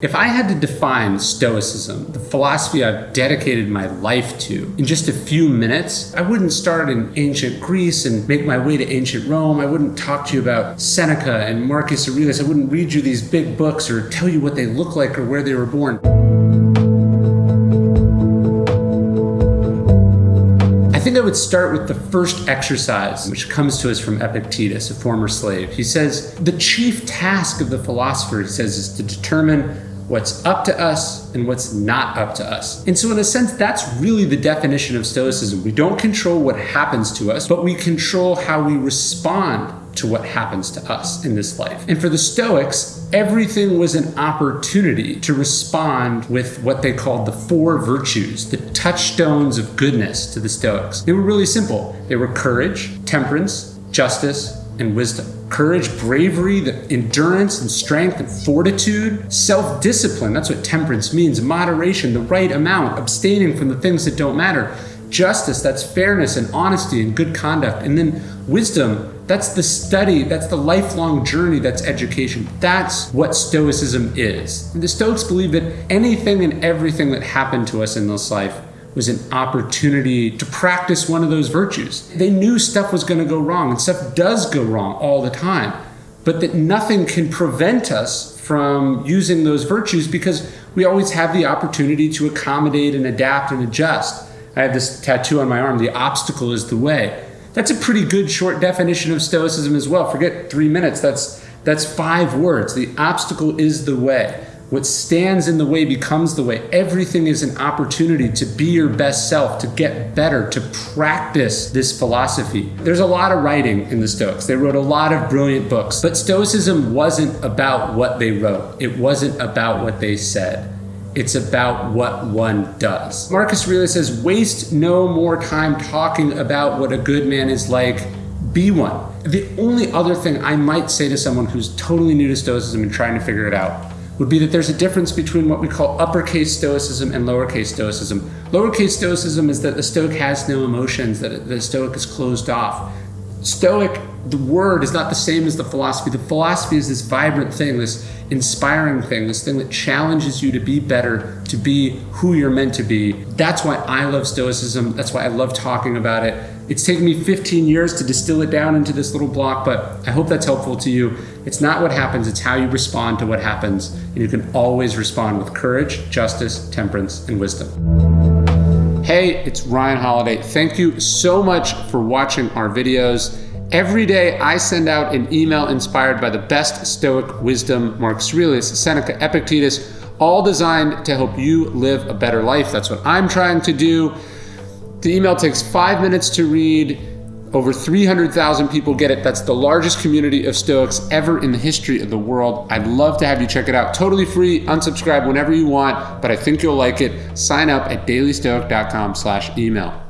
If I had to define Stoicism, the philosophy I've dedicated my life to, in just a few minutes, I wouldn't start in ancient Greece and make my way to ancient Rome. I wouldn't talk to you about Seneca and Marcus Aurelius. I wouldn't read you these big books or tell you what they look like or where they were born. I think I would start with the first exercise, which comes to us from Epictetus, a former slave. He says, the chief task of the philosopher, he says, is to determine what's up to us and what's not up to us. And so in a sense, that's really the definition of Stoicism. We don't control what happens to us, but we control how we respond to what happens to us in this life. And for the Stoics, everything was an opportunity to respond with what they called the four virtues, the touchstones of goodness to the Stoics. They were really simple. They were courage, temperance, justice, and wisdom. Courage, bravery, the endurance and strength and fortitude, self-discipline, that's what temperance means, moderation, the right amount, abstaining from the things that don't matter. Justice, that's fairness and honesty and good conduct. And then wisdom, that's the study, that's the lifelong journey, that's education. That's what Stoicism is. And the Stoics believe that anything and everything that happened to us in this life was an opportunity to practice one of those virtues. They knew stuff was going to go wrong, and stuff does go wrong all the time, but that nothing can prevent us from using those virtues because we always have the opportunity to accommodate and adapt and adjust. I have this tattoo on my arm, the obstacle is the way. That's a pretty good short definition of Stoicism as well. Forget three minutes, that's, that's five words. The obstacle is the way. What stands in the way becomes the way. Everything is an opportunity to be your best self, to get better, to practice this philosophy. There's a lot of writing in the Stoics. They wrote a lot of brilliant books, but Stoicism wasn't about what they wrote. It wasn't about what they said. It's about what one does. Marcus Aurelius says, waste no more time talking about what a good man is like, be one. The only other thing I might say to someone who's totally new to Stoicism and trying to figure it out would be that there's a difference between what we call uppercase stoicism and lowercase stoicism. Lowercase stoicism is that the stoic has no emotions, that the stoic is closed off. Stoic, the word is not the same as the philosophy. The philosophy is this vibrant thing, this inspiring thing, this thing that challenges you to be better, to be who you're meant to be. That's why I love Stoicism. That's why I love talking about it. It's taken me 15 years to distill it down into this little block, but I hope that's helpful to you. It's not what happens, it's how you respond to what happens. And you can always respond with courage, justice, temperance, and wisdom. Hey, it's Ryan Holiday. Thank you so much for watching our videos. Every day I send out an email inspired by the best Stoic wisdom, Marcus Aurelius, Seneca, Epictetus, all designed to help you live a better life. That's what I'm trying to do. The email takes five minutes to read. Over 300,000 people get it. That's the largest community of Stoics ever in the history of the world. I'd love to have you check it out. Totally free, unsubscribe whenever you want, but I think you'll like it. Sign up at dailystoic.com slash email.